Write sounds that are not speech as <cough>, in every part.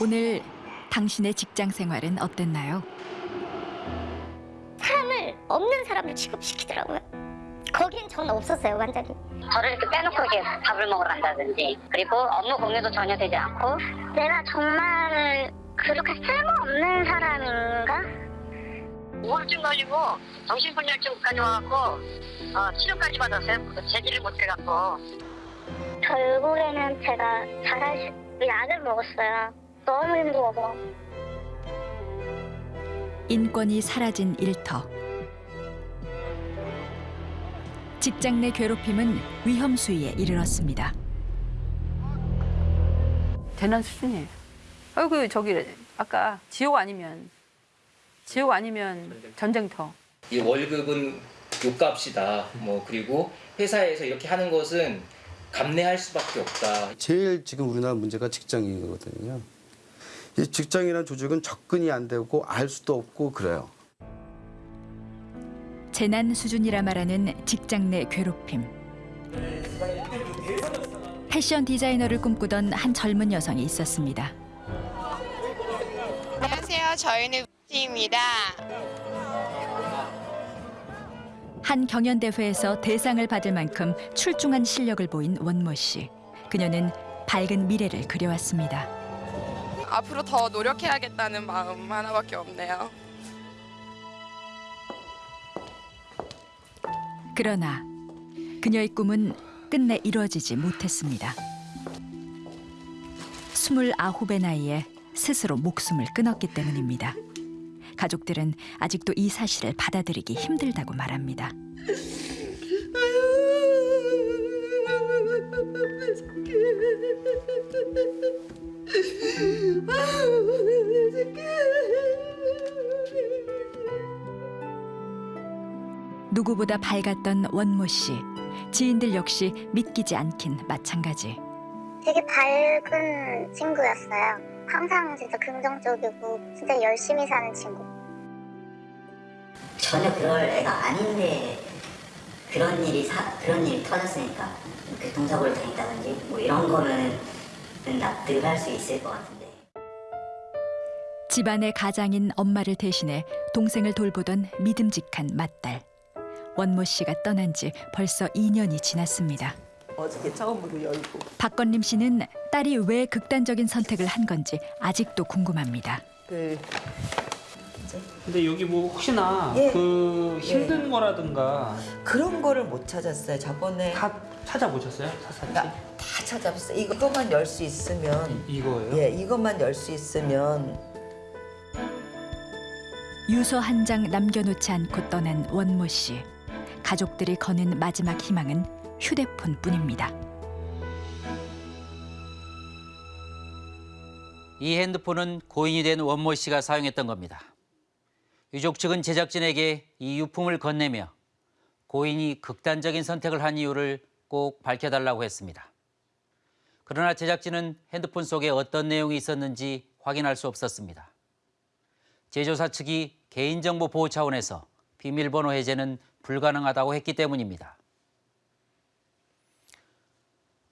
오늘 당신의 직장 생활은 어땠나요? 사람을 없는 사람을 취급시키더라고요. 거긴 저는 없었어요, 완전히. 저를 이렇게 빼놓고 이렇게 밥을 먹으러 간다든지 그리고 업무 공유도 전혀 되지 않고 내가 정말 그렇게 쓸모없는 사람인가? 우울증 걸리고 정신분열증까지 와갖고 어, 치료까지 받았어요. 그 제기를 못해갖고 결국에는 제가 잘할 수, 약을 먹었어요. 너무 힘들어서. 인권이 사라진 일터. 직장 내 괴롭힘은 위험 수위에 이르렀습니다. 대난 수준이에요. 아이고 저기 아까 지옥 아니면 지옥 아니면 전쟁터. 이 월급은 요값이다. 뭐 그리고 회사에서 이렇게 하는 것은 감내할 수밖에 없다. 제일 지금 우리나라 문제가 직장이거든요. 이 직장이라는 조직은 접근이 안 되고 알 수도 없고 그래요. 재난 수준이라 말하는 직장 내 괴롭힘. 패션 디자이너를 꿈꾸던 한 젊은 여성이 있었습니다. 안녕하세요. 저희는 입니다. 한 경연 대회에서 대상을 받을 만큼 출중한 실력을 보인 원모 씨. 그녀는 밝은 미래를 그려왔습니다. 앞으로 더 노력해야겠다는 마음 하나밖에 없네요. 그러나 그녀의 꿈은 끝내 이루어지지 못했습니다. 스물아홉의 나이에 스스로 목숨을 끊었기 때문입니다. 가족들은 아직도 이 사실을 받아들이기 힘들다고 말합니다. 누구보다 밝았던 원모 씨. 지인들 역시 믿기지 않긴 마찬가지. 되게 밝은 친구였어요. 항상 진짜 긍정적이고 진짜 열심히 사는 친구. 전혀 그럴 애가 아닌데 그런 일이 사, 그런 일이 터졌으니까 교통사고를 당했다든지 뭐 이런 거는 납득을 할 수 있을 것 같은데 집안의 가장인 엄마를 대신해 동생을 돌보던 믿음직한 맏딸. 원모 씨가 떠난 지 벌써 2년이 지났습니다. 어저께 처음으로 열고 박건림 씨는 딸이 왜 극단적인 선택을 한 건지 아직도 궁금합니다. 그 근데 여기 뭐 혹시나 예. 그 힘든 거라든가 그런 거를 못 찾았어요. 저번에 다 찾아보셨어요? 사사지? 나- 다 찾아봤어요. 이것만 열 수 있으면 이거예요? 예, 이것만 열 수 있으면 유서 한 장 남겨놓지 않고 떠난 원모 씨. 가족들이 거는 마지막 희망은 휴대폰뿐입니다. 이 핸드폰은 고인이 된 원모 씨가 사용했던 겁니다. 유족 측은 제작진에게 이 유품을 건네며 고인이 극단적인 선택을 한 이유를 꼭 밝혀달라고 했습니다. 그러나 제작진은 핸드폰 속에 어떤 내용이 있었는지 확인할 수 없었습니다. 제조사 측이 개인정보 보호 차원에서 비밀번호 해제는 불가능하다고 했기 때문입니다.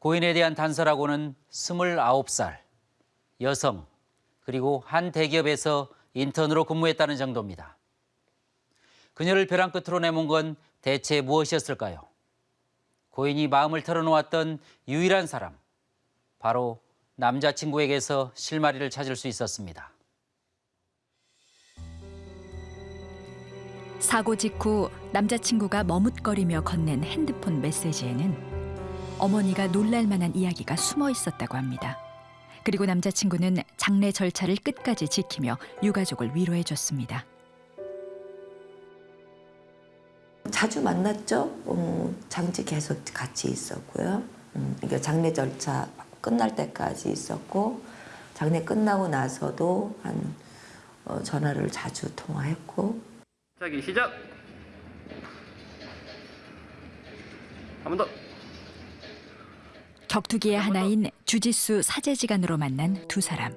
고인에 대한 단서라고는 29살, 여성, 그리고 한 대기업에서 인턴으로 근무했다는 정도입니다. 그녀를 벼랑 끝으로 내몬 건 대체 무엇이었을까요? 고인이 마음을 털어놓았던 유일한 사람, 바로 남자친구에게서 실마리를 찾을 수 있었습니다. 사고 직후 남자친구가 머뭇거리며 건넨 핸드폰 메시지에는 어머니가 놀랄 만한 이야기가 숨어 있었다고 합니다. 그리고 남자친구는 장례 절차를 끝까지 지키며 유가족을 위로해 줬습니다. 자주 만났죠. 음, 장지 계속 같이 있었고요. 음, 그러니까 장례 절차 끝날 때까지 있었고 장례 끝나고 나서도 한 어, 전화를 자주 통화했고 시작이 시작! 한 번 더! 격투기의 하나인 주짓수 사제지간으로 만난 두 사람.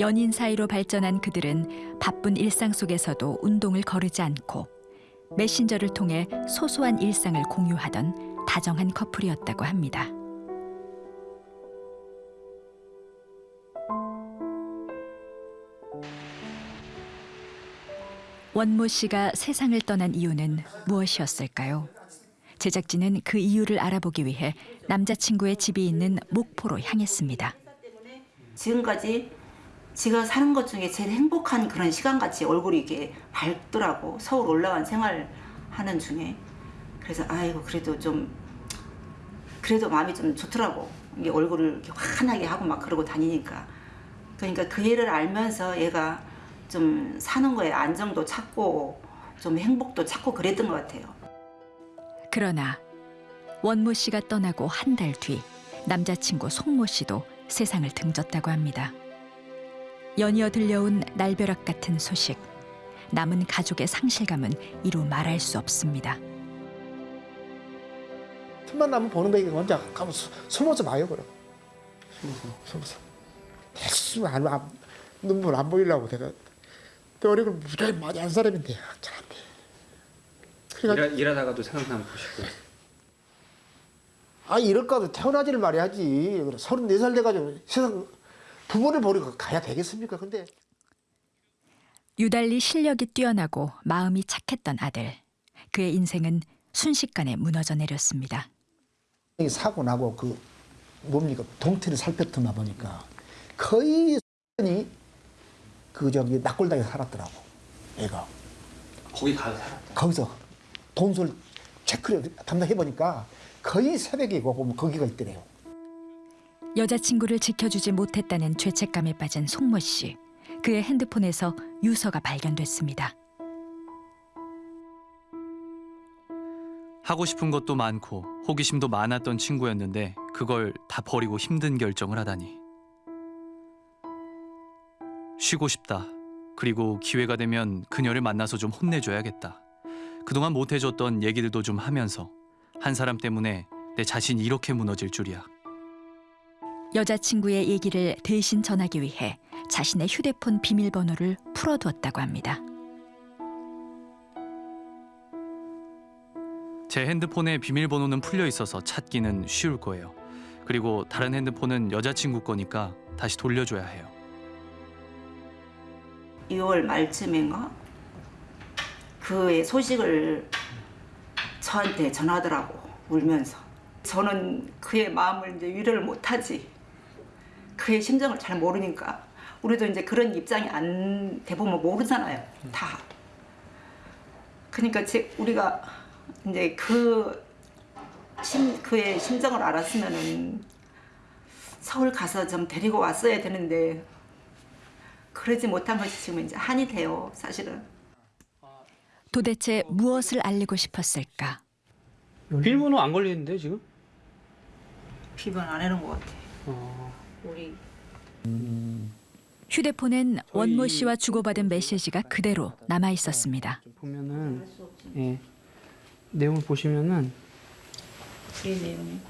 연인 사이로 발전한 그들은 바쁜 일상 속에서도 운동을 거르지 않고 메신저를 통해 소소한 일상을 공유하던 다정한 커플이었다고 합니다. 원모 씨가 세상을 떠난 이유는 무엇이었을까요? 제작진은 그 이유를 알아보기 위해 남자친구의 집이 있는 목포로 향했습니다. 지금까지 제가 사는 것 중에 제일 행복한 그런 시간같이 얼굴이 이렇게 밝더라고 서울 올라간 생활하는 중에 그래서 아이고 그래도 좀 그래도 마음이 좀 좋더라고 이게 얼굴을 이렇게 환하게 하고 막 그러고 다니니까 그러니까 그 애를 알면서 얘가 좀 사는 거에 안정도 찾고 좀 행복도 찾고 그랬던 것 같아요. 그러나 원모 씨가 떠나고 한 달 뒤 남자친구 송모 씨도 세상을 등졌다고 합니다. 연이어 들려온 날벼락 같은 소식. 남은 가족의 상실감은 이루 말할 수 없습니다. 틈만 나면 보는 거니까 혼자 가면 수- 숨어서 봐요 그럼 숨어서 계속 안, 안, 눈물 안 보이려고 내가 내 얼굴 무지하게 많이 한 사람인데 돼. 그러니까 일하, 일하 다가도 생각나면 보시고. 아 이럴까도 태어나지를 말해야지 서른네 살 돼가지고 세상 부모를 버리고 가야 되겠습니까 근데 유달리 실력이 뛰어나고 마음이 착했던 아들. 그의 인생은 순식간에 무너져 내렸습니다. 이 사고 나고 그 뭡니까 동태를 살폈더나 보니까 거의 그 저기 낙골당에 살았더라고 애가 거기 가서 살았다. 거기서 돈술 체크를 담당해 보니까 거의 새벽이고 보면 거기가 있더래요. 여자친구를 지켜주지 못했다는 죄책감에 빠진 송모 씨. 그의 핸드폰에서 유서가 발견됐습니다. 하고 싶은 것도 많고 호기심도 많았던 친구였는데 그걸 다 버리고 힘든 결정을 하다니. 쉬고 싶다. 그리고 기회가 되면 그녀를 만나서 좀 혼내줘야겠다. 그동안 못해줬던 얘기들도 좀 하면서 한 사람 때문에 내 자신이 이렇게 무너질 줄이야. 여자친구의 얘기를 대신 전하기 위해 자신의 휴대폰 비밀번호를 풀어두었다고 합니다. 제 핸드폰에 비밀번호는 풀려 있어서 찾기는 쉬울 거예요. 그리고 다른 핸드폰은 여자친구 거니까 다시 돌려줘야 해요. 6월 말쯤인가 그의 소식을 저한테 전하더라고 울면서. 저는 그의 마음을 이제 위로를 못하지. 그의 심정을 잘 모르니까. 우리도 이제 그런 입장이 안 대부분 모르잖아요 다. 그러니까 제 우리가 이제 그 심, 그의 심정을 알았으면은 서울 가서 좀 데리고 왔어야 되는데 그러지 못한 것이 지금 이제 한이 돼요, 사실은. 도대체 무엇을 알리고 싶었을까? 비밀번호 안 걸리는데 지금? 비번 안 해놓은 것 같아. 어. 우리 휴대폰엔 원모 씨와 주고받은 메시지가 그대로 남아 있었습니다. 보면은 예 내용을 보시면은 이 내용이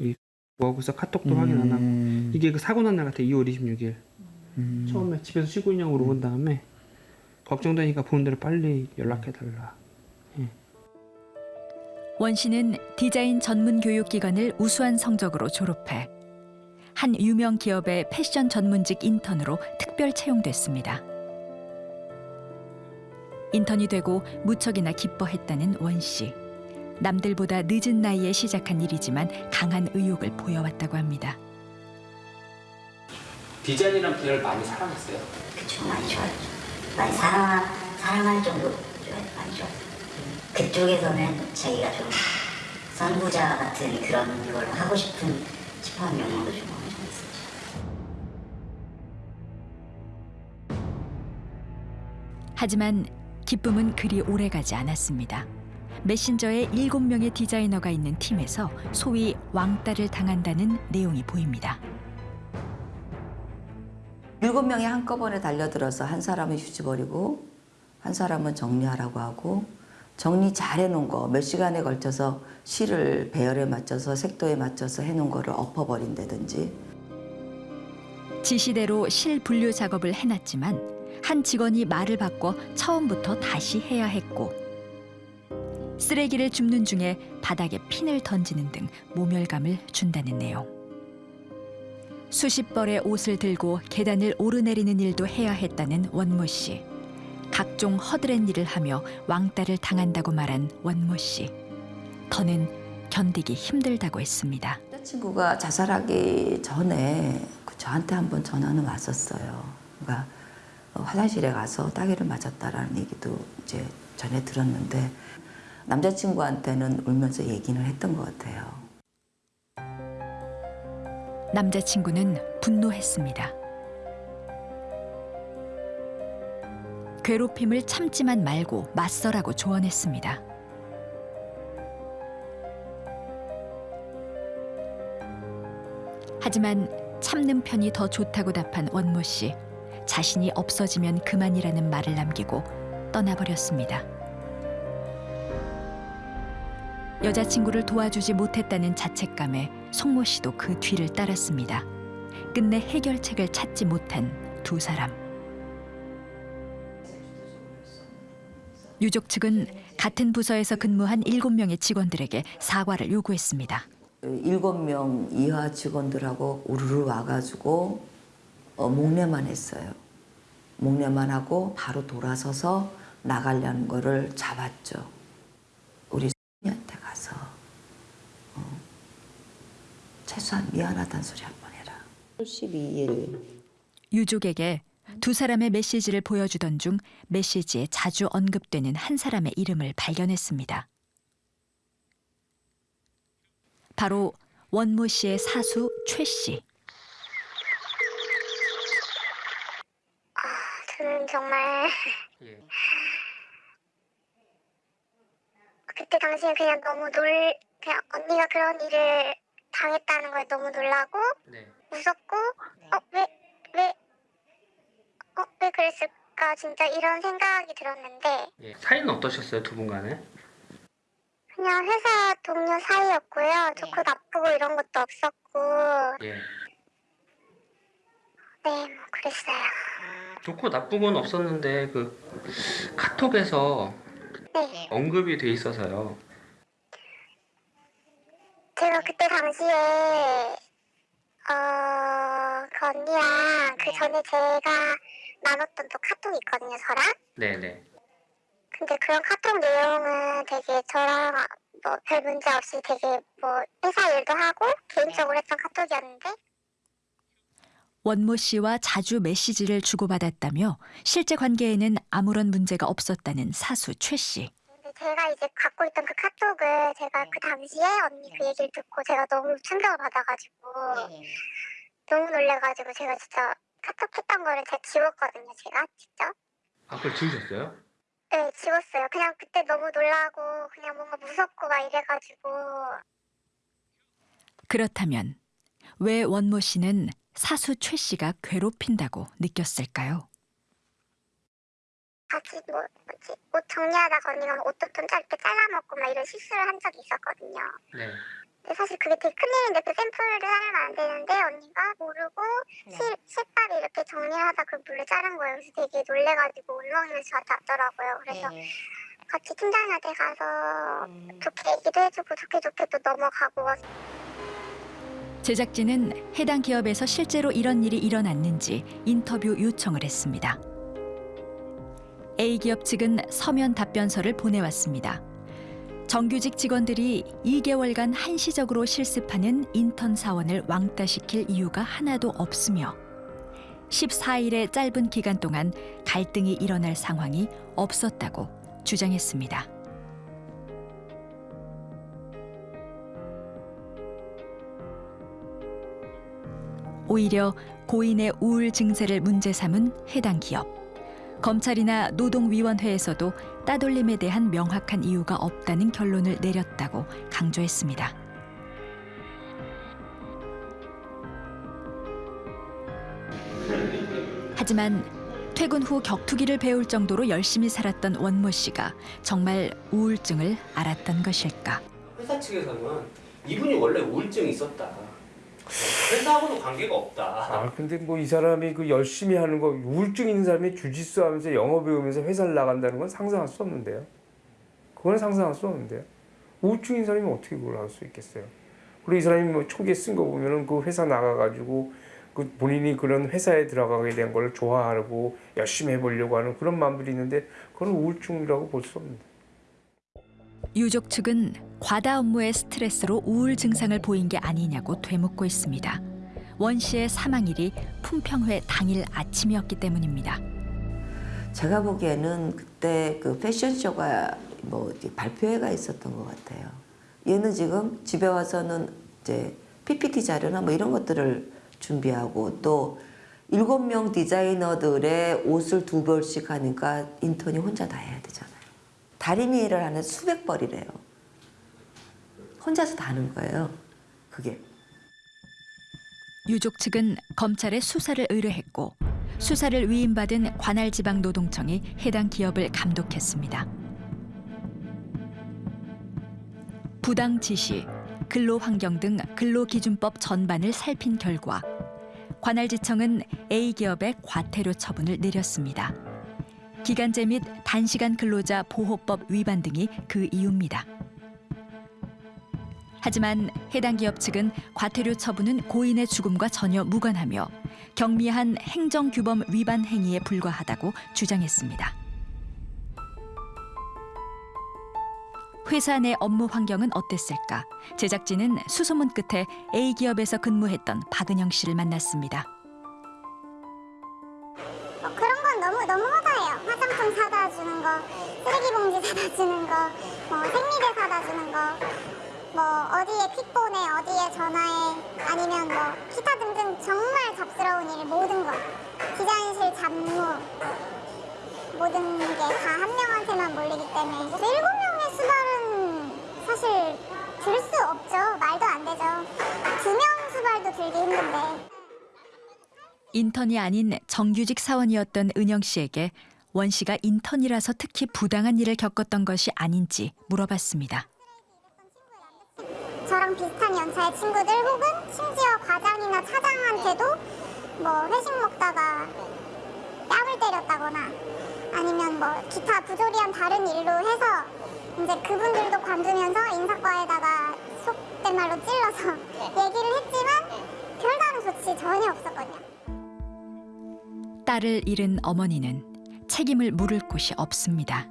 예이 뭐하고서 카톡도 음. 확인 안 하고 이게 그 사고 난 날 같아 2월 26일 처음에 집에서 쉬고 있냐고 물어본 다음에 걱정되니까 보는 대로 빨리 연락해 달라. 원 씨는 디자인 전문 교육기관을 우수한 성적으로 졸업해 한 유명 기업의 패션 전문직 인턴으로 특별 채용됐습니다. 인턴이 되고 무척이나 기뻐했다는 원 씨. 남들보다 늦은 나이에 시작한 일이지만 강한 의욕을 보여왔다고 합니다. 디자인이란 계열 많이 사랑했어요. 그쵸 많이 좋아했죠. 많이 사랑 사랑할 정도로 많이. 그쪽에서는 자기가 좀 선구자 같은 그런 걸 하고 싶은 싶어하는 영역도 좀 정도 있었죠. 하지만 기쁨은 그리 오래가지 않았습니다. 메신저에 일곱 명의 디자이너가 있는 팀에서 소위 왕따를 당한다는 내용이 보입니다. 일곱 명이 한꺼번에 달려들어서 한 사람은 휴지 버리고 한 사람은 정리하라고 하고 정리 잘 해놓은 거 몇 시간에 걸쳐서 실을 배열에 맞춰서 색도에 맞춰서 해놓은 거를 엎어버린다든지 지시대로 실 분류 작업을 해놨지만 한 직원이 말을 바꿔 처음부터 다시 해야 했고 쓰레기를 줍는 중에 바닥에 핀을 던지는 등 모멸감을 준다는 내용. 수십 벌의 옷을 들고 계단을 오르내리는 일도 해야 했다는 원모 씨. 각종 허드렛 일을 하며 왕따를 당한다고 말한 원모 씨. 더는 견디기 힘들다고 했습니다. 친구가 자살하기 전에 그 저한테 한번 전화는 왔었어요. 그러니까 화장실에 가서 따귀를 맞았다라는 얘기도 이제 전에 들었는데 남자친구한테는 울면서 얘기는 했던 것 같아요. 남자친구는 분노했습니다. 괴롭힘을 참지만 말고 맞서라고 조언했습니다. 하지만 참는 편이 더 좋다고 답한 원모 씨. 자신이 없어지면 그만이라는 말을 남기고 떠나버렸습니다. 여자친구를 도와주지 못했다는 자책감에 송모 씨도 그 뒤를 따랐습니다. 끝내 해결책을 찾지 못한 두 사람. 유족 측은 같은 부서에서 근무한 일곱 명의 직원들에게 사과를 요구했습니다. 일곱 명 이하 직원들하고 우르르 와가지고 어, 목례만 했어요. 목례만 하고 바로 돌아서서 나가려는 거를 잡았죠. 우리 언니한테 가서 어, 최소한 미안하다는 소리 한 번 해라. 12일 유족에게 두 사람의 메시지를 보여주던 중 메시지에 자주 언급되는 한 사람의 이름을 발견했습니다. 바로 원모 씨의 사수 최 씨. 저는 정말 그때 당시에 그냥 너무 놀 그냥 언니가 그런 일을 당했다는 거에 너무 놀라고 무섭고 어왜 왜 어, 왜 그랬을까 진짜 이런 생각이 들었는데 예. 사이는 어떠셨어요 두 분 간에? 그냥 회사 동료 사이였고요 좋고 나쁘고 이런 것도 없었고 예. 네 뭐 그랬어요 좋고 나쁜 건 없었는데 그 카톡에서 네 언급이 돼 있어서요. 제가 그때 당시에 어, 그 언니랑 그 전에 제가 나눴던 또 카톡이 있거든요, 저랑. 네네. 근데 그런 카톡 내용은 되게 저랑 뭐 별 문제 없이 되게 뭐 회사 일도 하고 개인적으로 했던 카톡이었는데 원모 씨와 자주 메시지를 주고받았다며 실제 관계에는 아무런 문제가 없었다는 사수 최 씨. 제가 이제 갖고 있던 그 카톡을 제가 그 당시에 언니 그 얘기를 듣고 제가 너무 충격을 받아가지고 너무 놀래가지고 제가 진짜 카톡 했던 거를 제가 지웠거든요, 제가 직접. 아 그걸 지우셨어요? 네, 지웠어요. 그냥 그때 너무 놀라고 그냥 뭔가 무섭고 막 이래가지고 그렇다면 왜 원모 씨는 사수 최 씨가 괴롭힌다고 느꼈을까요? 같이 뭐 뭐지 옷 정리하다가 언니가 옷도 좀 짧게 잘라먹고 막 이런 실수를 한 적이 있었거든요. 네. 근데 사실 그게 되게 큰일인데 그 샘플을 하면 안 되는데 언니가 모르고 실, 실밥이 이렇게 정리하다 그 물을 자른 거예요. 그래서 되게 놀래가지고 울먹이면서 저한테 왔더라고요. 그래서 같이 팀장님한테 가서 좋게 얘기도 해주고 좋게 좋게 또 넘어가고 제작진은 해당 기업에서 실제로 이런 일이 일어났는지 인터뷰 요청을 했습니다. A 기업 측은 서면 답변서를 보내왔습니다. 정규직 직원들이 2개월간 한시적으로 실습하는 인턴 사원을 왕따시킬 이유가 하나도 없으며 14일의 짧은 기간 동안 갈등이 일어날 상황이 없었다고 주장했습니다. 오히려 고인의 우울 증세를 문제 삼은 해당 기업. 검찰이나 노동위원회에서도 따돌림에 대한 명확한 이유가 없다는 결론을 내렸다고 강조했습니다. 하지만 퇴근 후 격투기를 배울 정도로 열심히 살았던 원모 씨가 정말 우울증을 앓았던 것일까? 회사 측에서는 이분이 원래 우울증이 있었다. 회사하고는 관계가 없다. 아 근데 뭐 이 사람이 그 열심히 하는 거 우울증 있는 사람이 주짓수 하면서 영어 배우면서 회사를 나간다는 건 상상할 수 없는데요. 그건 상상할 수 없는데요. 우울증인 사람이 어떻게 그걸 할 수 있겠어요? 그리고 이 사람이 뭐 초기에 쓴 거 보면은 그 회사 나가가지고 그 본인이 그런 회사에 들어가게 된 걸 좋아하고 열심히 해보려고 하는 그런 마음들이 있는데 그건 우울증이라고 볼 수 없는데. 유족 측은 과다 업무의 스트레스로 우울 증상을 보인 게 아니냐고 되묻고 있습니다. 원 씨의 사망일이 품평회 당일 아침이었기 때문입니다. 제가 보기에는 그때 그 패션쇼가 뭐 발표회가 있었던 것 같아요. 얘는 지금 집에 와서는 이제 PPT 자료나 뭐 이런 것들을 준비하고 또 일곱 명 디자이너들의 옷을 두 벌씩 하니까 인턴이 혼자 다 해야 되잖아요. 다리미 일을 하는 수백 벌이래요. 혼자서 다 하는 거예요. 그게. 유족 측은 검찰에 수사를 의뢰했고 수사를 위임받은 관할지방노동청이 해당 기업을 감독했습니다. 부당 지시, 근로환경 등 근로기준법 전반을 살핀 결과 관할지청은 A 기업의 과태료 처분을 내렸습니다. 기간제 및 단시간 근로자 보호법 위반 등이 그 이유입니다. 하지만 해당 기업 측은 과태료 처분은 고인의 죽음과 전혀 무관하며 경미한 행정규범 위반 행위에 불과하다고 주장했습니다. 회사 내 업무 환경은 어땠을까? 제작진은 수소문 끝에 A 기업에서 근무했던 박은영 씨를 만났습니다. 뭐 그런 건 너무 너무하다예요. 화장품 사다 주는 거, 쓰레기 봉지 사다 주는 거, 뭐 생리대 사다 주는 거, 뭐 어디에 퀵폰에 어디에 전화해 아니면 뭐 기타 등등 정말 잡스러운 일 모든 거 디자인실 잡무 모든 게 다 한 명한테만 몰리기 때문에 일곱 명의 수발은 사실 들 수 없죠. 말도 안 되죠. 두 명 수발도 들기 힘든데. 인턴이 아닌 정규직 사원이었던 은영 씨에게 원 씨가 인턴이라서 특히 부당한 일을 겪었던 것이 아닌지 물어봤습니다. 저랑 비슷한 연차의 친구들 혹은 심지어 과장이나 차장한테도 뭐 회식 먹다가 뺨을 때렸다거나 아니면 뭐 기타 부조리한 다른 일로 해서 이제 그분들도 관두면서 인사과에다가 속된 말로 찔러서 얘기를 했지만 별다른 조치 전혀 없었거든요. 딸을 잃은 어머니는 책임을 물을 곳이 없습니다.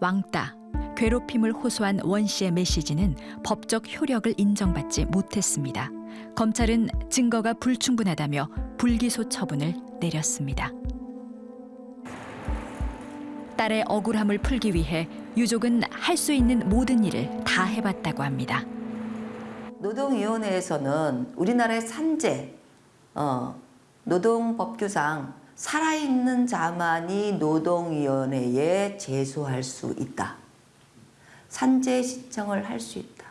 왕따, 괴롭힘을 호소한 원 씨의 메시지는 법적 효력을 인정받지 못했습니다. 검찰은 증거가 불충분하다며 불기소 처분을 내렸습니다. 딸의 억울함을 풀기 위해 유족은 할 수 있는 모든 일을 다 해봤다고 합니다. 노동위원회에서는 우리나라의 산재, 어, 노동법규상 살아있는 자만이 노동위원회에 제소할 수 있다. 산재 신청을 할 수 있다.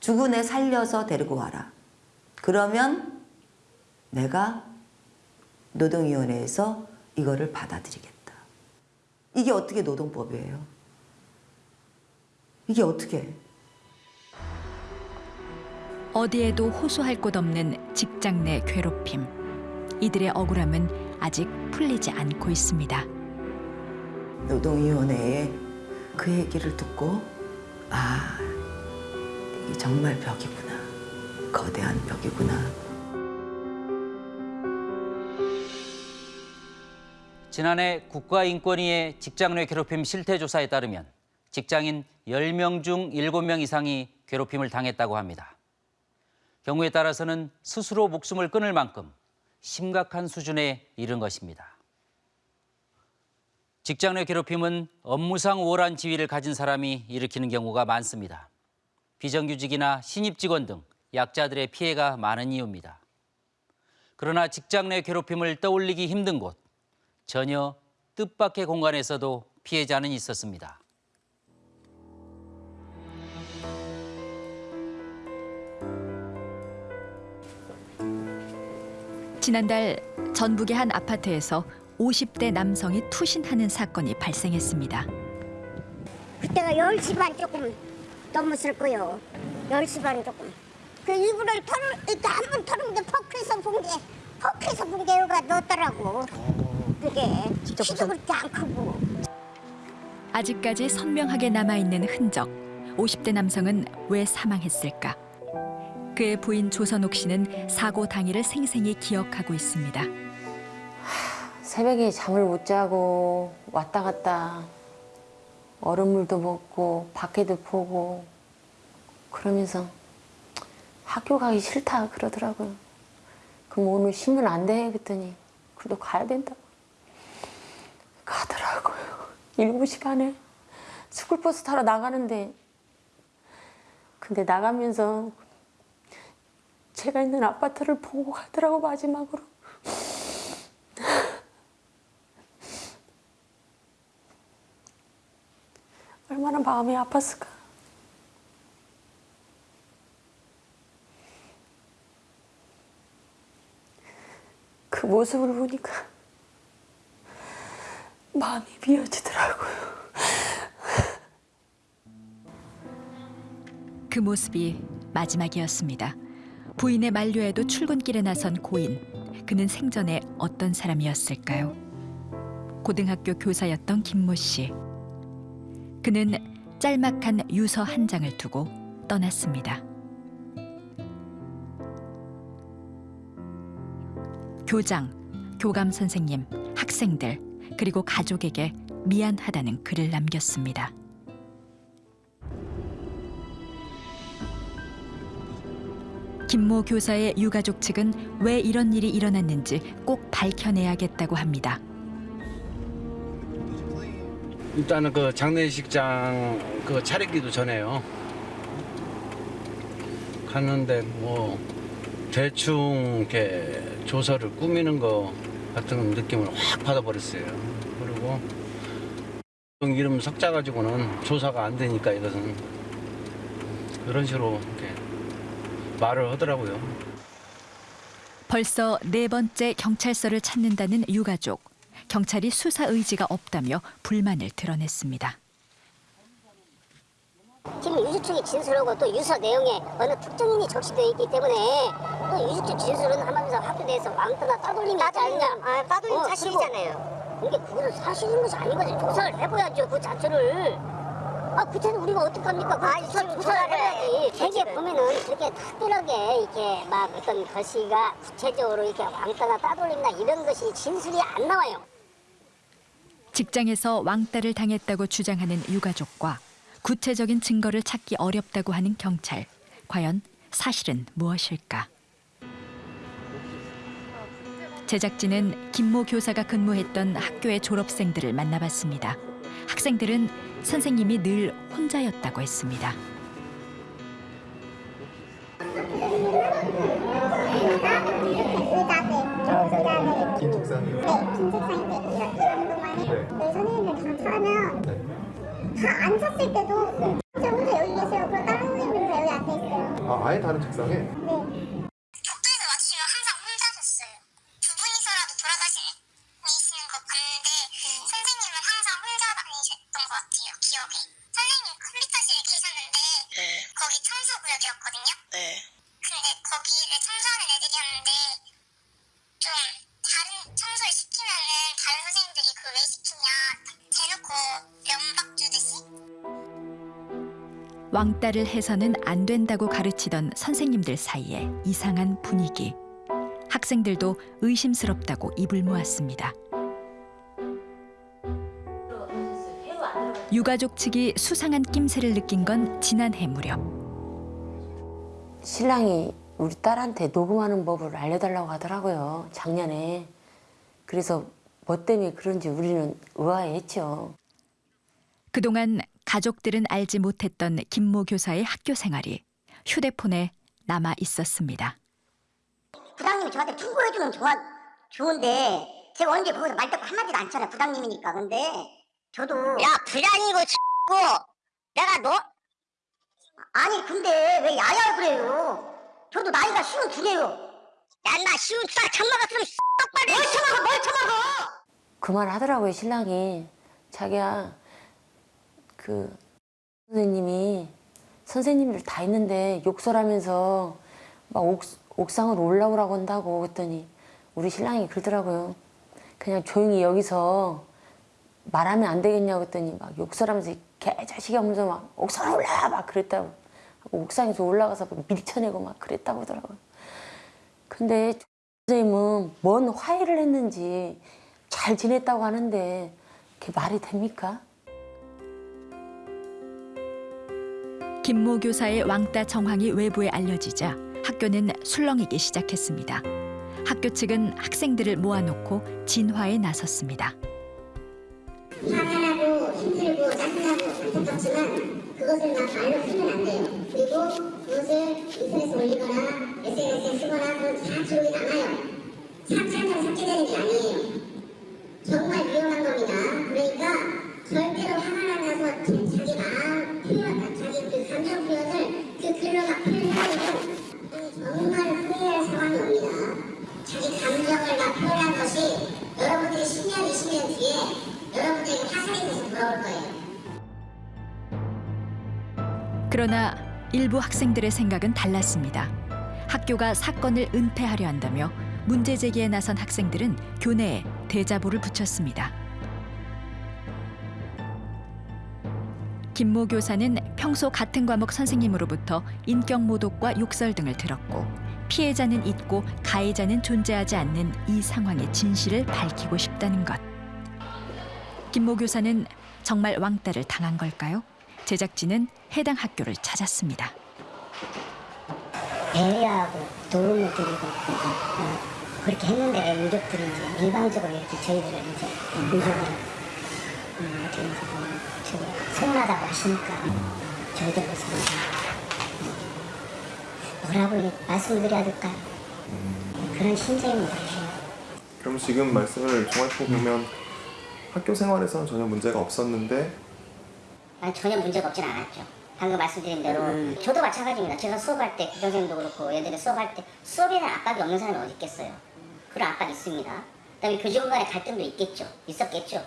죽은 애 살려서 데리고 와라. 그러면 내가 노동위원회에서 이거를 받아들이겠다. 이게 어떻게 노동법이에요? 이게 어떻게? 어디에도 호소할 곳 없는 직장 내 괴롭힘. 이들의 억울함은 아직 풀리지 않고 있습니다. 노동위원회에 그 얘기를 듣고 아 정말 벽이구나 거대한 벽이구나 지난해 국가인권위의 직장 내 괴롭힘 실태 조사에 따르면 직장인 10명 중 7명 이상이 괴롭힘을 당했다고 합니다. 경우에 따라서는 스스로 목숨을 끊을 만큼 심각한 수준에 이른 것입니다. 직장 내 괴롭힘은 업무상 우월한 지위를 가진 사람이 일으키는 경우가 많습니다. 비정규직이나 신입 직원 등 약자들의 피해가 많은 이유입니다. 그러나 직장 내 괴롭힘을 떠올리기 힘든 곳, 전혀 뜻밖의 공간에서도 피해자는 있었습니다. 지난달 전북의 한 아파트에서 50대 남성이 투신하는 사건이 발생했습니다. 그때가 10시 반 조금 넘었을 거요. 10시 반 조금. 그 이불을 털을 이렇게 한번 털었는데 퍽해서 본 게, 퍽해서 본 게가 넣었더라고. 그게 키도 그렇게 안 크고. 아직까지 선명하게 남아있는 흔적. 50대 남성은 왜 사망했을까? 그의 부인 조선옥 씨는 사고 당일을 생생히 기억하고 있습니다. 새벽에 잠을 못 자고 왔다 갔다 얼음물도 먹고 밖에도 보고 그러면서 학교 가기 싫다 그러더라고요. 그럼 오늘 쉬면 안 돼? 그랬더니 그래도 가야 된다. 가더라고요. <laughs> 7시 반에 스쿨버스 타러 나가는데 근데 나가면서 제가 있는 아파트를 보고 가더라고 마지막으로. 얼마나 마음이 아팠을까. 그 모습을 보니까 마음이 미어지더라고요. 그 모습이 마지막이었습니다. 부인의 만류에도 출근길에 나선 고인. 그는 생전에 어떤 사람이었을까요? 고등학교 교사였던 김모 씨. 그는 짤막한 유서 한 장을 두고 떠났습니다. 교장, 교감 선생님, 학생들, 그리고 가족에게 미안하다는 글을 남겼습니다. 김모 교사의 유가족 측은 왜 이런 일이 일어났는지 꼭 밝혀내야겠다고 합니다. 일단은 그 장례식장 그 차리기도 전에요. 갔는데 뭐 대충 이렇게 조서를 꾸미는 거 같은 느낌을 확 받아버렸어요. 그리고 이름 석자 가지고는 조사가 안 되니까 이것은 그런 식으로 이렇게 말을 하더라고요. 벌써 네 번째 경찰서를 찾는다는 유가족. 경찰이 수사 의지가 없다며 불만을 드러냈습니다. 지금 유수청의 진술하고 또 유서 내용에 어느 특정인이 적시되어 있기 때문에 또 유수청 진술은 하면서 학교 내에서 왕따나 따돌림이 있지 않냐. 아, 따돌림 사실이잖아요. 이게 그거는 사실인 것이 아닌 거지. 조사를 해봐야죠, 그 자체를. 아, 그때는 우리가 어떡합니까? 그 조사를, 조사를 해야지. 되게 보면은 그렇게 특별하게 이렇게 막 어떤 것이가 구체적으로 이렇게 왕따나 따돌림이나 이런 것이 진술이 안 나와요. 직장에서 왕따를 당했다고 주장하는 유가족과 구체적인 증거를 찾기 어렵다고 하는 경찰. 과연 사실은 무엇일까? 제작진은 김모 교사가 근무했던 학교의 졸업생들을 만나봤습니다. 학생들은 선생님이 늘 혼자였다고 했습니다. 긴 책상이요? 네, 긴 책상인데 이렇게 한동안에 네. 선생님들 다 차면 다 앉았을 때도 혼자 혼자 여기 계세요. 그럼 다른 선생님들은 다 여기 앉아 있어요. 아, 아예 다른 책상에? 네. 왕따를 해서는 안 된다고 가르치던 선생님들 사이에 이상한 분위기. 학생들도 의심스럽다고 입을 모았습니다. 유가족 측이 수상한 낌새를 느낀 건 지난해 무렵. 신랑이 우리 딸한테 녹음하는 법을 알려달라고 하더라고요. 작년에. 그래서 뭐 때문에 그런지 우리는 의아해했죠. 그동안 가족들은 알지 못했던 김모 교사의 학교 생활이 휴대폰에 남아 있었습니다. 부장님이 저한테 충고해주면 좋아, 좋은데 제가 언제 거기서 말대꾸 한마디도 안 쳤잖아요 부장님이니까 근데 저도 야 부장이고 X고 내가 너? 아니 근데 왜 야야 그래요 저도 나이가 쉬운 두 개요 야나 쉬운 두살 처먹었으면 똑바로 뭘 처먹어 뭘 처먹어 그만하더라고요 신랑이 자기야 그 선생님이 선생님들 다 있는데 욕설하면서 막 옥, 옥상으로 올라오라고 한다고 그랬더니 우리 신랑이 그러더라고요 그냥 조용히 여기서 말하면 안 되겠냐고 했더니 막 욕설하면서 개자식이 하면서 막 옥상 올라 막 그랬다고 옥상에서 올라가서 막 밀쳐내고 막 그랬다고 하더라고요. 근데 선생님은 뭔 화해를 했는지 잘 지냈다고 하는데 그게 말이 됩니까? 김모 교사의 왕따 정황이 외부에 알려지자 학교는 술렁이기 시작했습니다. 학교 측은 학생들을 모아놓고 진화에 나섰습니다. 화나고 힘들고 짜증나고 안타깝지만 그것을 막 말로 풀면 안 돼요. 그리고 그것을 인터넷에 올리거나 SNS에 쓰거나 그건 다 기록이 남아요. 삭제한다고 삭제되는 게 아니에요. 정말 위험한 겁니다. 그러니까 절대로 화가 나서 자기 마음 표현, 막 표현하면 정말 후회할 상황이 옵니다. 자기 감정을 막 표현한 것이 여러분들이 10년, 20년 뒤에 여러분들에게 화살이 돼서 돌아올 거예요. 그러나 일부 학생들의 생각은 달랐습니다. 학교가 사건을 은폐하려 한다며 문제 제기에 나선 학생들은 교내에 대자보를 붙였습니다. 김모 교사는 평소 같은 과목 선생님으로부터 인격 모독과 욕설 등을 들었고 피해자는 있고 가해자는 존재하지 않는 이 상황의 진실을 밝히고 싶다는 것. 김모 교사는 정말 왕따를 당한 걸까요? 제작진은 해당 학교를 찾았습니다. 배려하고 도움을 드리고 어, 그렇게 했는데 왜 이제 일방적으로 이렇게 저희들을 이제 유족을 음, 이제 뭐 저기 서운하다고 하시니까 저희들로서는 뭐라고 이렇게 말씀을 드려야 될까요? 그런 심정입니다. 그럼 지금 말씀을 종합해 보면 학교 생활에서는 전혀 문제가 없었는데 난 전혀 문제가 없진 않았죠. 방금 말씀드린 대로 저도 마찬가지입니다. 제가 수업할 때 교장선생님도 그렇고 얘들이 수업할 때 수업에 대한 압박이 없는 사람이 어디 있겠어요. 그런 압박이 있습니다. 그다음에 교직원 간의 갈등도 있겠죠. 있었겠죠.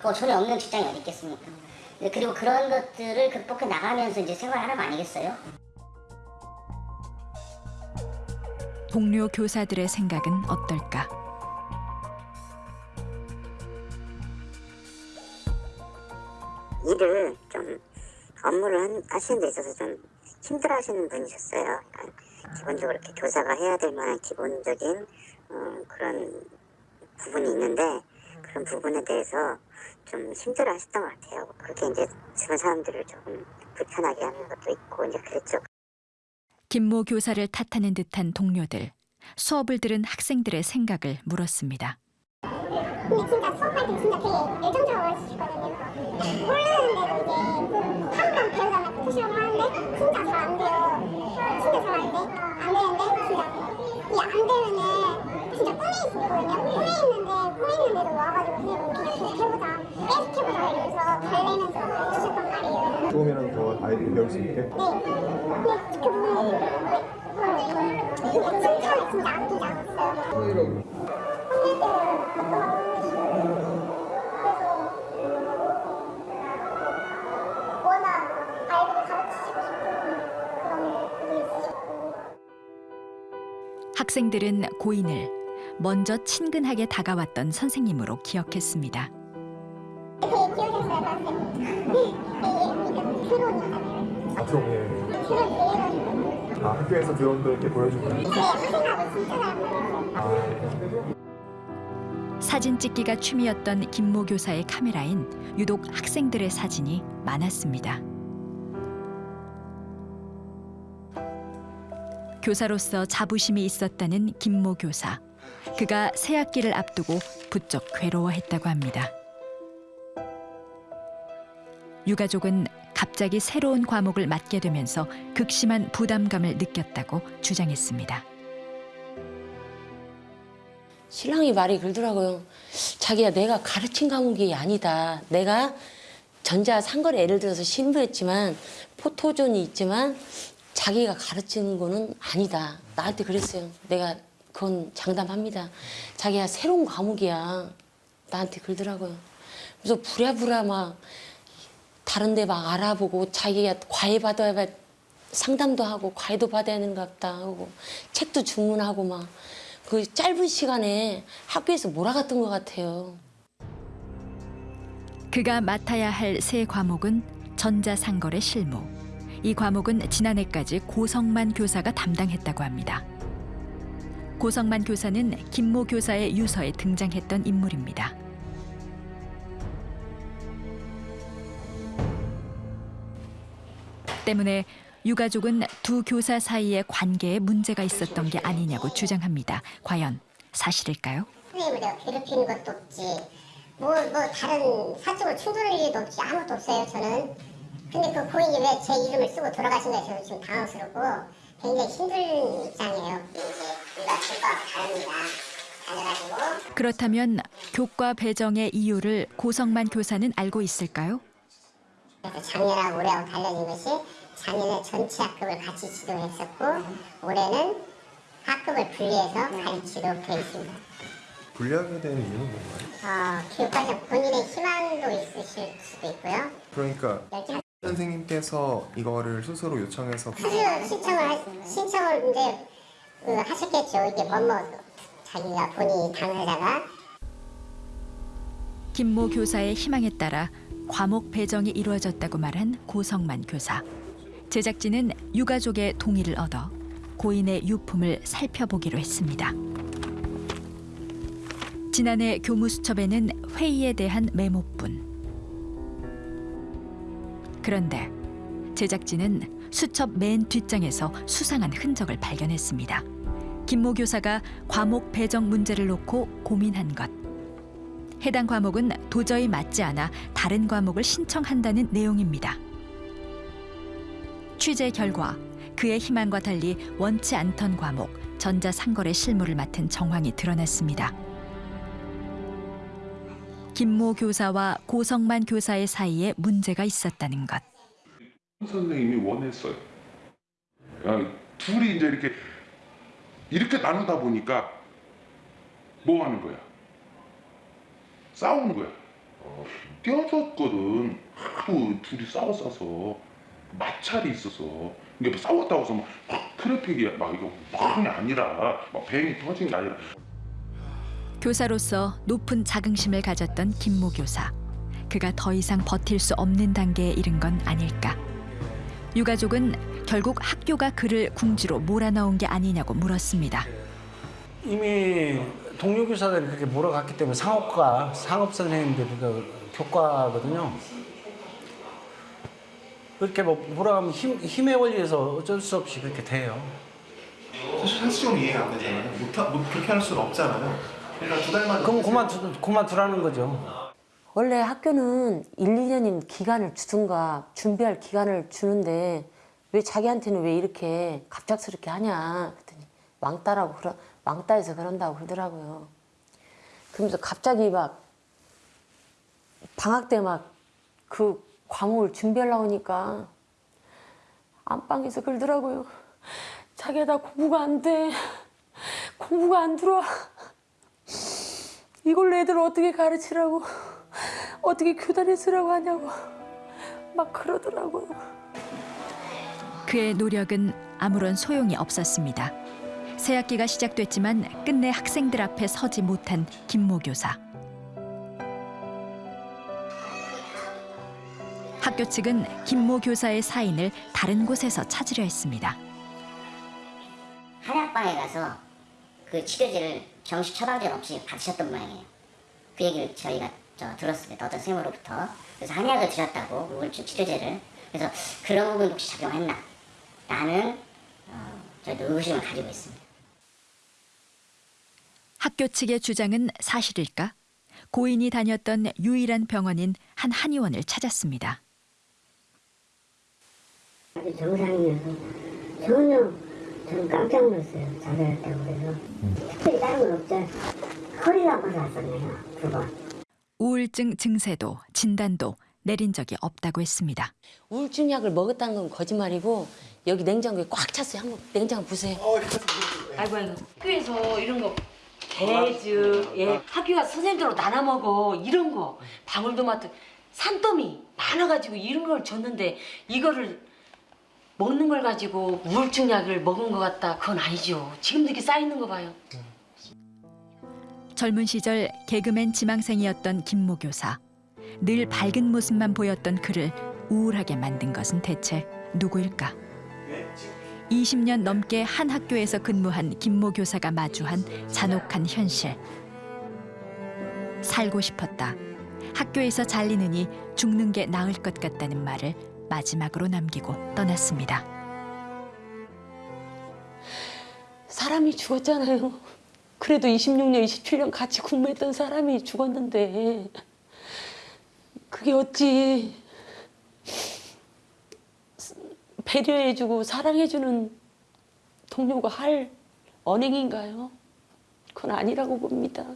그거 전혀 없는 직장이 어디 있겠습니까. 네, 그리고 그런 것들을 극복해 나가면서 이제 생활하는 거 아니겠어요? 동료 교사들의 생각은 어떨까? 일을 좀 업무를 한- 하시는 데 있어서 좀 힘들어 하시는 분이셨어요. 그러니까 기본적으로 이렇게 교사가 해야 될 만한 기본적인 어, 그런 부분이 있는데 그런 부분에 대해서 좀 힘들어 하셨던 것 같아요. 그게 이제 주변 사람들을 조금 불편하게 하는 것도 있고 이제 그랬죠. 김모 교사를 탓하는 듯한 동료들. 수업을 들은 학생들의 생각을 물었습니다. 근데 진짜 수업할 때 진짜 되게 애정적으로 하시거든요. 모르는데도 이제 한번 배우자마자 푸시업을 하는데 진짜 잘 안 돼요. 진짜 잘 안 돼. 안 되는데 진짜 이안 되면은 진짜 꿈에 있었거든요. 꿈에 있는데 꿈에 있는데도 와가지고 선생님 그냥 계속 해보자. 계속 해보자 이러면서 달래면서 주셨단 말이에요. 조금이라도 더 아이들이 배울 수 있게 네. 근데 그 부분이 왜 근데 칭찬을 진짜 아끼지 않았어요. 학생들은 고인을 먼저 친근하게 다가왔던 선생님으로 기억했습니다. 되게 선생님. 아 학교에서 드론도 이렇게 보여주고 학생하고 진짜 잘 보여요. 아, 사진 찍기가 취미였던 김모 교사의 카메라엔 유독 학생들의 사진이 많았습니다. 교사로서 자부심이 있었다는 김모 교사. 그가 새 학기를 앞두고 부쩍 괴로워했다고 합니다. 유가족은 갑자기 새로운 과목을 맡게 되면서 극심한 부담감을 느꼈다고 주장했습니다. 신랑이 말이 그러더라고요. 자기야 내가 가르친 과목이 아니다. 내가 전자 상거래 예를 들어서 신부했지만 포토존이 있지만 자기가 가르치는 거는 아니다. 나한테 그랬어요. 내가 그건 장담합니다. 자기야 새로운 과목이야. 나한테 그러더라고요. 그래서 부랴부랴 막 다른 데 막 알아보고 자기가 과외 받아야 상담도 하고 과외도 받아야 하는가 보다 하고 책도 주문하고 막 그 짧은 시간에 학교에서 몰아갔던 것 같아요. 그가 맡아야 할 새 과목은 전자상거래 실무. 이 과목은 지난해까지 고성만 교사가 담당했다고 합니다. 고성만 교사는 김모 교사의 유서에 등장했던 인물입니다. 때문에 유가족은 두 교사 사이의 관계에 문제가 있었던 게 아니냐고 주장합니다. 과연 사실일까요? 선생님을 괴롭히는 것도 없지 뭐, 뭐 다른 사적으로 충돌할 일도 없지 아무것도 없어요 저는 근데 그 고인이 왜 제 이름을 쓰고 돌아가신 거에 저는 지금 당황스럽고 굉장히 힘든 입장이에요 이제 우리가 교과 다릅니다 다녀가지고 그렇다면 교과 배정의 이유를 고성만 교사는 알고 있을까요? 그래서 작년하고 올해하고 달라진 것이 작년에 전체 학급을 같이 지도했었고 올해는 학급을 분리해서 가르치도록 되어 있습니다. 분리하게 되는 이유는 뭔가요? 어, 교육과정 본인의 희망도 있으실 수도 있고요. 그러니까 선생님께서 이거를 스스로 요청해서 수수 신청을 하, 신청을 이제 그 하셨겠죠. 이게 뭐뭐 자기가 본인이 당사자가 김모 교사의 희망에 따라 과목 배정이 이루어졌다고 말한 고성만 교사. 제작진은 유가족의 동의를 얻어 고인의 유품을 살펴보기로 했습니다. 지난해 교무수첩에는 회의에 대한 메모뿐. 그런데 제작진은 수첩 맨 뒷장에서 수상한 흔적을 발견했습니다. 김모 교사가 과목 배정 문제를 놓고 고민한 것. 해당 과목은 도저히 맞지 않아 다른 과목을 신청한다는 내용입니다. 취재 결과 그의 희망과 달리 원치 않던 과목 전자상거래 실무를 맡은 정황이 드러났습니다. 김모 교사와 고성만 교사의 사이에 문제가 있었다는 것. 선생님이 원했어요. 야, 둘이 이제 이렇게 이렇게 나누다 보니까 뭐 하는 거야? 싸우는 거야. 어, 떼어졌거든. 하도 둘이 싸웠어서 마찰이 있어서 이게 뭐 싸웠다고 해서 막 트래픽이 막 이거 막이 아니라 막 뱅이 터진 게 아니라 교사로서 높은 자긍심을 가졌던 김모 교사. 그가 더 이상 버틸 수 없는 단계에 이른 건 아닐까. 유가족은 결국 학교가 그를 궁지로 몰아넣은 게 아니냐고 물었습니다. 이미 동료 교사들이 그렇게 몰아갔기 때문에 상업과 상업 선생님들이 그 교과거든요. 그렇게 뭐 몰아가면 힘, 힘의 원리에서 어쩔 수 없이 그렇게 돼요. 사실 현실적으로 이해가 안 되잖아요. 못, 하- 못 그렇게 할 수는 없잖아요. 그러니까 두 달만 그럼 그만 두, 그만 두라는 거죠. 원래 학교는 1, 2년인 기간을 주든가 준비할 기간을 주는데 왜 자기한테는 왜 이렇게 갑작스럽게 하냐 그랬더니 왕따라고 그러, 왕따해서 그런다고 그러더라고요. 그러면서 갑자기 막 방학 때 막 그 과목을 준비하려고 하니까 안방에서 그러더라고요. 자기야 나 공부가 안 돼. 공부가 안 들어와. 이걸 애들 어떻게 가르치라고 어떻게 교단에 쓰라고 하냐고 막 그러더라고요. 그의 노력은 아무런 소용이 없었습니다. 새 학기가 시작됐지만 끝내 학생들 앞에 서지 못한 김모 교사. 학교 측은 김모 교사의 사인을 다른 곳에서 찾으려 했습니다. 한약방에 가서 그 치료제를 정식 처방전 없이 받으셨던 모양이에요. 그 얘기를 저희가 저 들었습니다. 어떤 선생님으로부터. 그래서 한약을 드셨다고 우울증 치료제를. 그래서 그런 부분 혹시 작용했나? 라는 어, 저희도 의구심을 가지고 있습니다. 학교 측의 주장은 사실일까? 고인이 다녔던 유일한 병원인 한 한의원을 찾았습니다. 정상이어서 전혀 저는 깜짝 놀랐어요. 자살했다고 그래서. 특별히 다른 건 없죠. 허리가 아파서 왔었네요. 두 번. 우울증 증세도 진단도 내린 적이 없다고 했습니다. 우울증 약을 먹었다는 건 거짓말이고 여기 냉장고에 꽉 찼어요. 한번 냉장고 보세요. 아이고 아이고. 학교에서 이런 거 배즙, 예, 학교 가서 선생님들로 나눠 먹어 이런 거 방울토마토 산더미 많아가지고 이런 걸 줬는데 이거를 먹는 걸 가지고 우울증 약을 먹은 것 같다 그건 아니죠. 지금도 이렇게 쌓이는 거 봐요. 젊은 시절 개그맨 지망생이었던 김모 교사. 늘 밝은 모습만 보였던 그를 우울하게 만든 것은 대체 누구일까? 20년 넘게 한 학교에서 근무한 김모 교사가 마주한 잔혹한 현실. 살고 싶었다. 학교에서 잘리느니 죽는 게 나을 것 같다는 말을 마지막으로 남기고 떠났습니다. 사람이 죽었잖아요. 그래도 26년, 27년 같이 근무했던 사람이 죽었는데 그게 어찌 배려해주고 사랑해주는 동료가 할 언행인가요? 그건 아니라고 봅니다.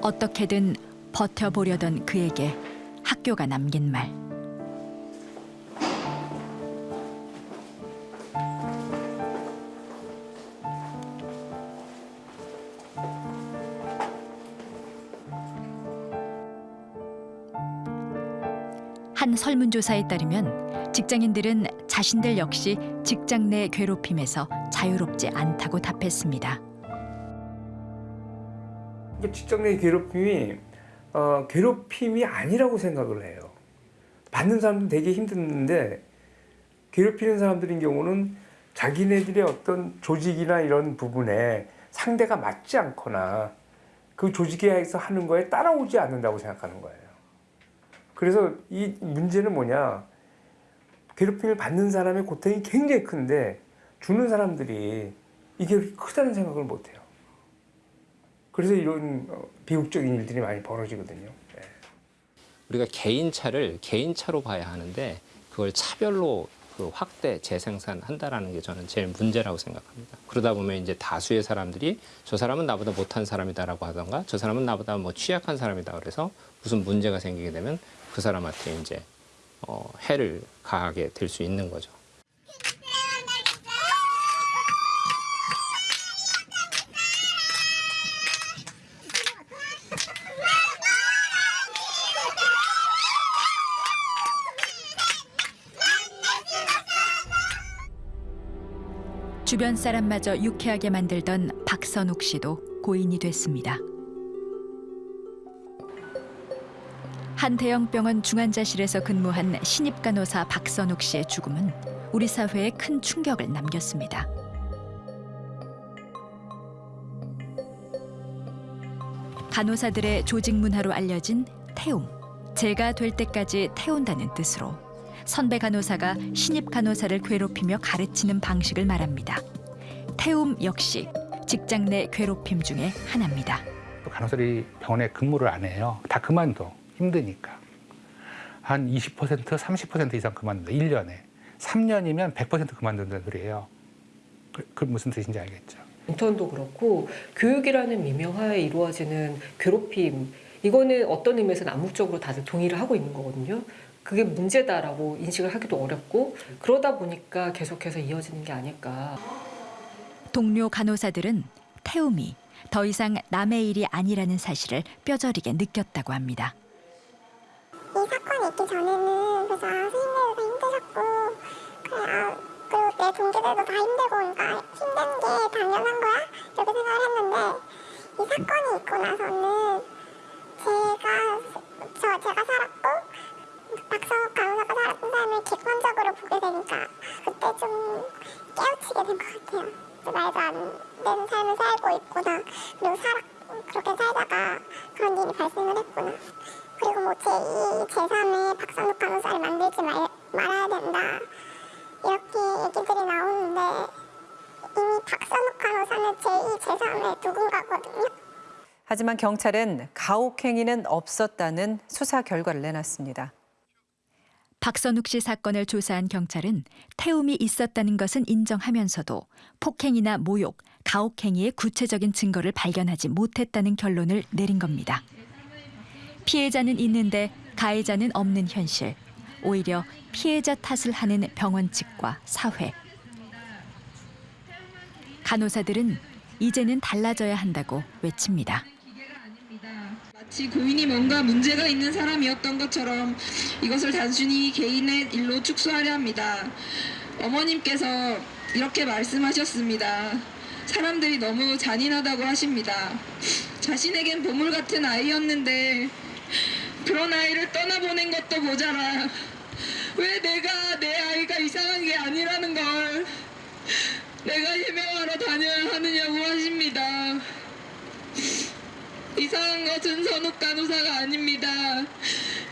어떻게든 버텨보려던 그에게 학교가 남긴 말. 한 설문조사에 따르면 직장인들은 자신들 역시 직장 내 괴롭힘에서 자유롭지 않다고 답했습니다. 직장 내 괴롭힘이 어, 괴롭힘이 아니라고 생각을 해요. 받는 사람도 되게 힘든데 괴롭히는 사람들인 경우는 자기네들의 어떤 조직이나 이런 부분에 상대가 맞지 않거나 그 조직에서 하는 거에 따라오지 않는다고 생각하는 거예요. 그래서 이 문제는 뭐냐 괴롭힘을 받는 사람의 고통이 굉장히 큰데 주는 사람들이 이게 크다는 생각을 못해요. 그래서 이런 어, 비극적인 일들이 많이 벌어지거든요. 네. 우리가 개인차를 개인차로 봐야 하는데 그걸 차별로 그 확대 재생산한다라는 게 저는 제일 문제라고 생각합니다. 그러다 보면 이제 다수의 사람들이 저 사람은 나보다 못한 사람이다라고 하던가 저 사람은 나보다 뭐 취약한 사람이다 그래서 무슨 문제가 생기게 되면 그 사람한테 이제 어, 해를 가하게 될 수 있는 거죠. 주변 사람마저 유쾌하게 만들던 박선욱 씨도 고인이 됐습니다. 한 대형 병원 중환자실에서 근무한 신입 간호사 박선욱 씨의 죽음은 우리 사회에 큰 충격을 남겼습니다. 간호사들의 조직 문화로 알려진 태움. 제가 될 때까지 태운다는 뜻으로 선배 간호사가 신입 간호사를 괴롭히며 가르치는 방식을 말합니다. 태움 역시 직장 내 괴롭힘 중에 하나입니다. 또 간호사들이 병원에 근무를 안 해요. 다 그만둬. 힘드니까. 한 20%, 30% 이상 그만둔다. 1년에. 3년이면 100% 그만둔다는 소리예요. 그, 그 무슨 뜻인지 알겠죠. 인턴도 그렇고 교육이라는 미명하에 이루어지는 괴롭힘 이거는 어떤 의미에서는 암묵적으로 다들 동의를 하고 있는 거거든요. 그게 문제다라고 인식을 하기도 어렵고 그러다 보니까 계속해서 이어지는 게 아닐까. 동료 간호사들은 태움이 더 이상 남의 일이 아니라는 사실을 뼈저리게 느꼈다고 합니다. 이 사건이 있기 전에는 그래서 아, 선생님들도 힘드셨고 그래 아, 그리고 내 동기들도 다 힘들고 그러니까 힘든 게 당연한 거야 이렇게 생각을 했는데 이 사건이 있고 나서는 제가 저 제가 살았고 박성욱 간호사가 살았던 삶을 객관적으로 보게 되니까 그때 좀 깨우치게 된 것 같아요. 말도 안 되는 삶을 살고 있구나 그리고 살아 그렇게 살다가 그런 일이 발생을 했구나. 그리고 뭐 제2, 제3의 박선욱 간호사를 만들지 말, 말아야 된다. 이렇게 얘기들이 나오는데 이미 박선욱 간호사는 제2, 제3의 누군가거든요. 하지만 경찰은 가혹행위는 없었다는 수사 결과를 내놨습니다. 박선욱 씨 사건을 조사한 경찰은 태움이 있었다는 것은 인정하면서도 폭행이나 모욕, 가혹행위의 구체적인 증거를 발견하지 못했다는 결론을 내린 겁니다. 피해자는 있는데 가해자는 없는 현실. 오히려 피해자 탓을 하는 병원 측과 사회. 간호사들은 이제는 달라져야 한다고 외칩니다. 고인이 뭔가 문제가 있는 사람이었던 것처럼 이것을 단순히 개인의 일로 축소하려 합니다. 어머님께서 이렇게 말씀하셨습니다. 사람들이 너무 잔인하다고 하십니다. 자신에겐 보물 같은 아이였는데 그런 아이를 떠나보낸 것도 모자라 왜 내가 내 아이가 이상한 게 아니라는 걸 내가 해명하러 다녀야 하느냐고 하십니다. 이상한 것은 선욱 간호사가 아닙니다.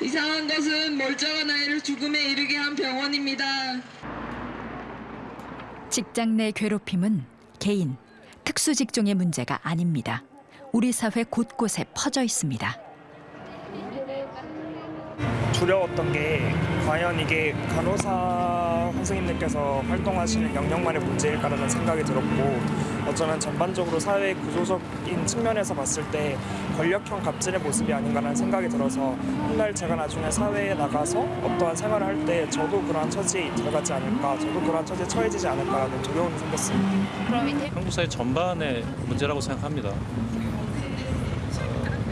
이상한 것은 멀쩡한 아이를 죽음에 이르게 한 병원입니다. 직장 내 괴롭힘은 개인, 특수 직종의 문제가 아닙니다. 우리 사회 곳곳에 퍼져 있습니다. 두려웠던 게 과연 이게 간호사 선생님들께서 활동하시는 영역만의 문제일까라는 생각이 들었고 어쩌면 전반적으로 사회 구조적인 측면에서 봤을 때 권력형 갑질의 모습이 아닌가라는 생각이 들어서 훗날 제가 나중에 사회에 나가서 어떠한 생활을 할 때 저도 그러한 처지에 들어가지 않을까 저도 그러한 처지에 처해지지 않을까라는 두려움이 생겼습니다. 한국 사회 전반의 문제라고 생각합니다. 어,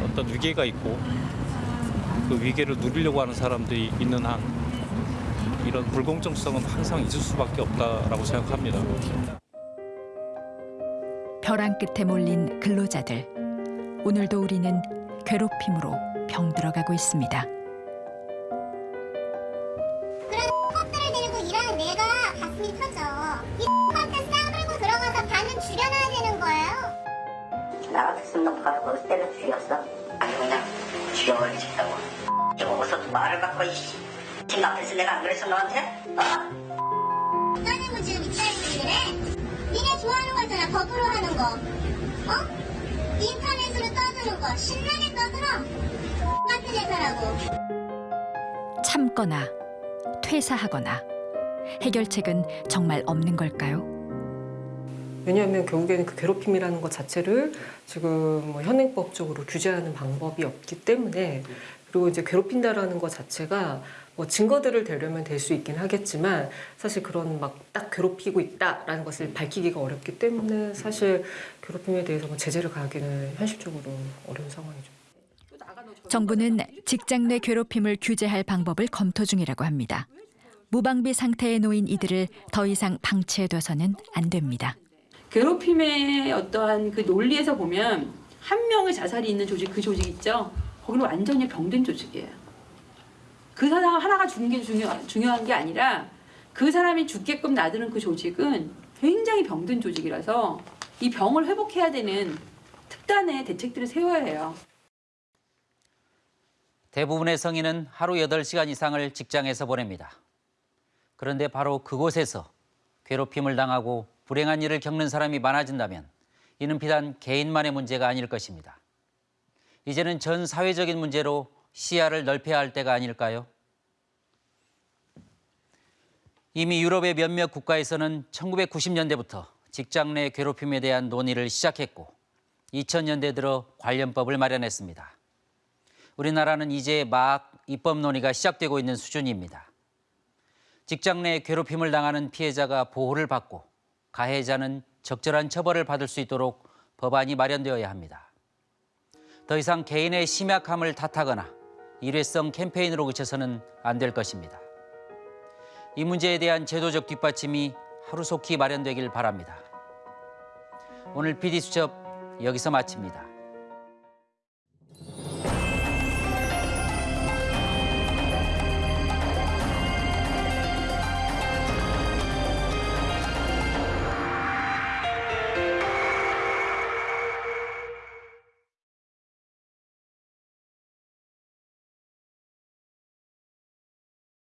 어떤 위기가 있고 그 위기를 누리려고 하는 사람들이 있는 한 이런 불공정성은 항상 있을 수밖에 없다라고 생각합니다. 벼랑 끝에 몰린 근로자들. 오늘도 우리는 괴롭힘으로 병들어가고 있습니다. 그런 컵들을 들고 일하는 내가 가슴이 터져. 이 컵한테 싸물고 들어가서 반은 줄여놔야 되는 거예요. 나 같았으면 너 바로 때려 죽였어. 아니 그냥 죽여버리고 싶다고. 저거서 말을 바꿔 이씨. 팀 앞에서 내가 안 그랬어 너한테? 어? 떠는 지금 입사했지 그래? 니네 좋아하는 거 있잖아 거꾸로 하는 거. 어? 인터넷으로 떠드는 거 신나게 떠들어. 같은 회사라고. 참거나 퇴사하거나 해결책은 정말 없는 걸까요? 왜냐하면 결국에는 그 괴롭힘이라는 것 자체를 지금 뭐 현행법적으로 규제하는 방법이 없기 때문에 그리고 이제 괴롭힌다라는 것 자체가 뭐 증거들을 대려면 될 수 있긴 하겠지만 사실 그런 막 딱 괴롭히고 있다라는 것을 밝히기가 어렵기 때문에 사실 괴롭힘에 대해서 뭐 제재를 가하기는 현실적으로 어려운 상황이죠. 정부는 직장 내 괴롭힘을 규제할 방법을 검토 중이라고 합니다. 무방비 상태에 놓인 이들을 더 이상 방치해둬서는 안 됩니다. 괴롭힘의 어떠한 그 논리에서 보면 한 명의 자살이 있는 조직 그 조직 있죠. 거기는 완전히 병든 조직이에요. 그 사람 하나가 죽는 게 중요, 중요한 게 아니라 그 사람이 죽게끔 놔두는 그 조직은 굉장히 병든 조직이라서 이 병을 회복해야 되는 특단의 대책들을 세워야 해요. 대부분의 성인은 하루 8시간 이상을 직장에서 보냅니다. 그런데 바로 그곳에서 괴롭힘을 당하고 불행한 일을 겪는 사람이 많아진다면 이는 비단 개인만의 문제가 아닐 것입니다. 이제는 전 사회적인 문제로 시야를 넓혀야 할 때가 아닐까요? 이미 유럽의 몇몇 국가에서는 1990년대부터 직장 내 괴롭힘에 대한 논의를 시작했고 2000년대 들어 관련법을 마련했습니다. 우리나라는 이제 막 입법 논의가 시작되고 있는 수준입니다. 직장 내 괴롭힘을 당하는 피해자가 보호를 받고 가해자는 적절한 처벌을 받을 수 있도록 법안이 마련되어야 합니다. 더 이상 개인의 심약함을 탓하거나 일회성 캠페인으로 그쳐서는 안 될 것입니다. 이 문제에 대한 제도적 뒷받침이 하루속히 마련되길 바랍니다. 오늘 PD수첩 여기서 마칩니다.